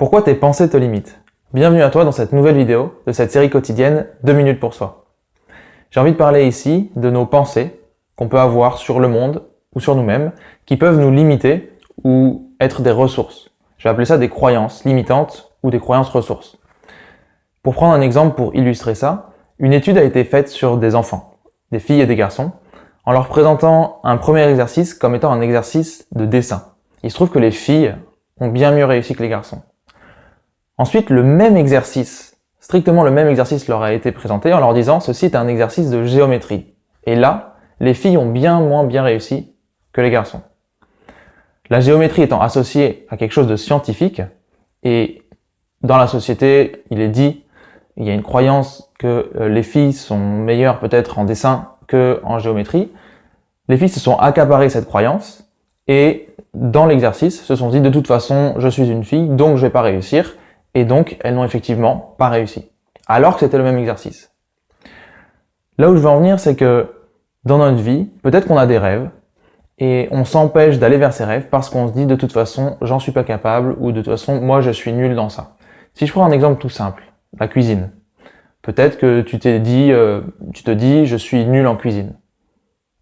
Pourquoi tes pensées te limitent? Bienvenue à toi dans cette nouvelle vidéo de cette série quotidienne 2 minutes pour soi. J'ai envie de parler ici de nos pensées qu'on peut avoir sur le monde ou sur nous-mêmes qui peuvent nous limiter ou être des ressources. Je vais appeler ça des croyances limitantes ou des croyances ressources. Pour prendre un exemple pour illustrer ça, une étude a été faite sur des enfants, des filles et des garçons, en leur présentant un premier exercice comme étant un exercice de dessin. Il se trouve que les filles ont bien mieux réussi que les garçons. Ensuite, le même exercice, strictement le même exercice leur a été présenté en leur disant « ceci est un exercice de géométrie ». Et là, les filles ont bien moins bien réussi que les garçons. La géométrie étant associée à quelque chose de scientifique, et dans la société, il est dit, il y a une croyance que euh, les filles sont meilleures peut-être en dessin que en géométrie, les filles se sont accaparées cette croyance, et dans l'exercice, se sont dit de toute façon, je suis une fille, donc je vais pas réussir, et donc elles n'ont effectivement pas réussi. Alors que c'était le même exercice. Là où je veux en venir, c'est que dans notre vie, peut-être qu'on a des rêves, et on s'empêche d'aller vers ces rêves parce qu'on se dit de toute façon, j'en suis pas capable, ou de toute façon, moi je suis nul dans ça. Si je prends un exemple tout simple, la cuisine. Peut-être que tu t'es dit, euh, tu te dis, je suis nul en cuisine.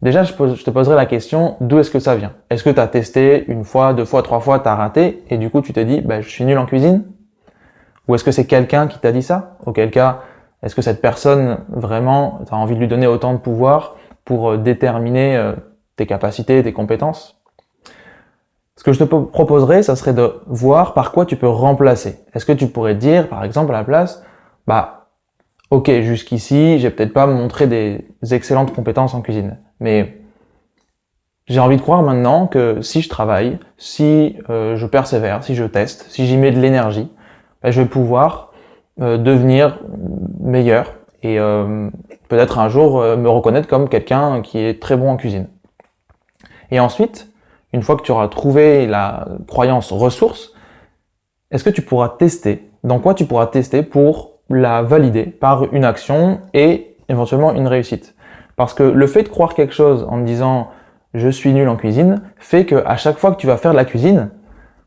Déjà, je, te poserai la question, d'où est-ce que ça vient? Est-ce que tu as testé une fois, deux fois, trois fois, tu as raté, et du coup tu te dis, bah, je suis nul en cuisine? Ou est-ce que c'est quelqu'un qui t'a dit ça? Auquel cas, est-ce que cette personne, vraiment, tu as envie de lui donner autant de pouvoir pour euh, déterminer euh, tes capacités, tes compétences? Ce que je te proposerais, ça serait de voir par quoi tu peux remplacer. Est-ce que tu pourrais dire, par exemple, à la place, bah, ok, jusqu'ici, j'ai peut-être pas montré des excellentes compétences en cuisine mais j'ai envie de croire maintenant que si je travaille, si euh, je persévère, si je teste, si j'y mets de l'énergie, ben, je vais pouvoir euh, devenir meilleur et euh, peut-être un jour me reconnaître comme quelqu'un qui est très bon en cuisine. Et ensuite, une fois que tu auras trouvé la croyance ressource, est-ce que tu pourras tester Dans quoi tu pourras tester pour la valider par une action et éventuellement une réussite? Parce que le fait de croire quelque chose en disant « je suis nul en cuisine » fait que à chaque fois que tu vas faire de la cuisine,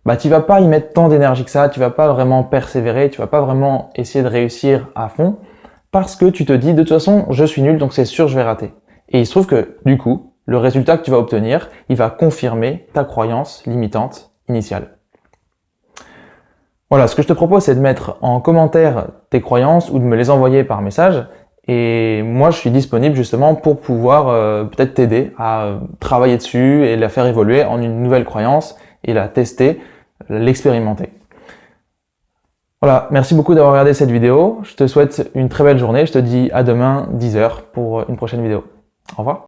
bah tu vas pas y mettre tant d'énergie que ça, tu vas pas vraiment persévérer, tu vas pas vraiment essayer de réussir à fond, parce que tu te dis « de toute façon, je suis nul, donc c'est sûr, je vais rater ». Et il se trouve que, du coup, le résultat que tu vas obtenir, il va confirmer ta croyance limitante initiale. Voilà, ce que je te propose, c'est de mettre en commentaire tes croyances ou de me les envoyer par message. Et moi, je suis disponible justement pour pouvoir euh, peut-être t'aider à euh, travailler dessus et la faire évoluer en une nouvelle croyance et la tester, l'expérimenter. Voilà, merci beaucoup d'avoir regardé cette vidéo. Je te souhaite une très belle journée. Je te dis à demain 10h pour une prochaine vidéo. Au revoir.